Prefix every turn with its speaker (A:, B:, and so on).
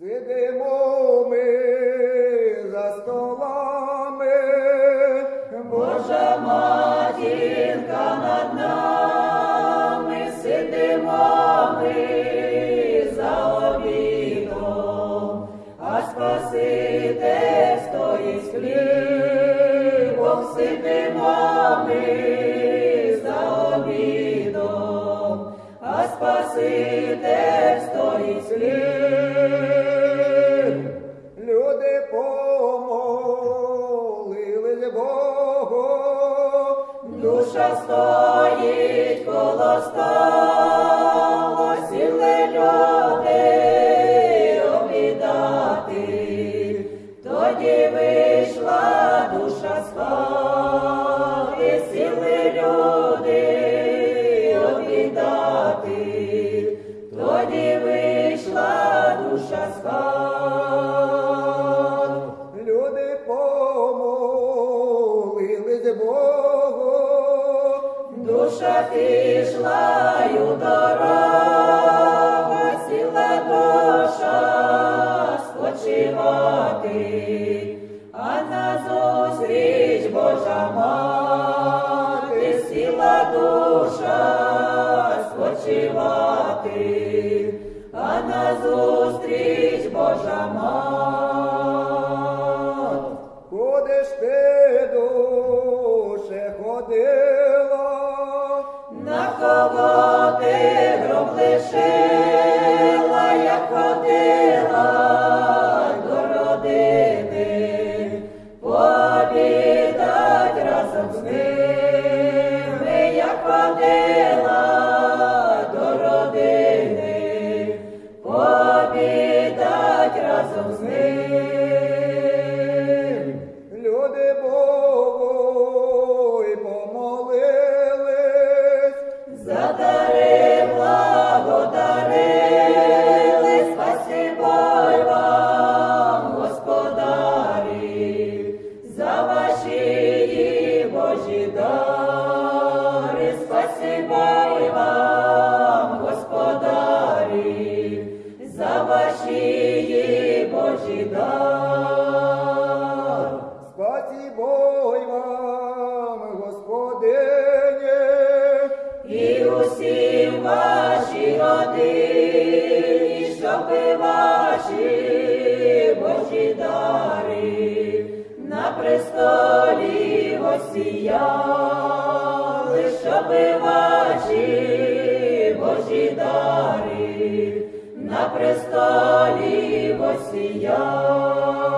A: Сидимо ми за столами,
B: Божа матінка над нами, сидимо ми за обідом, а Спаситель стоїть хлібом, сидимо ми за обідом, а Спаситель стоїть хлібом. Душа стоїть коло столу, сіли люди обідати. Тоді вийшла душа з хати, сіли люди обідати. Тоді вийшла душа з хати.
A: люди помолились Богу,
B: Душа пішла й у дорогу, сіла душа спочивати, а назустріч Божа мати, сіла душа спочивати, а назустріч Божа мати.
A: Ходила
B: до родини, пообідать разом з ними, усі ваші родині, щоби ваші Божі дари на престолі осіяли, щоби ваші Божі дари на престолі осіяли.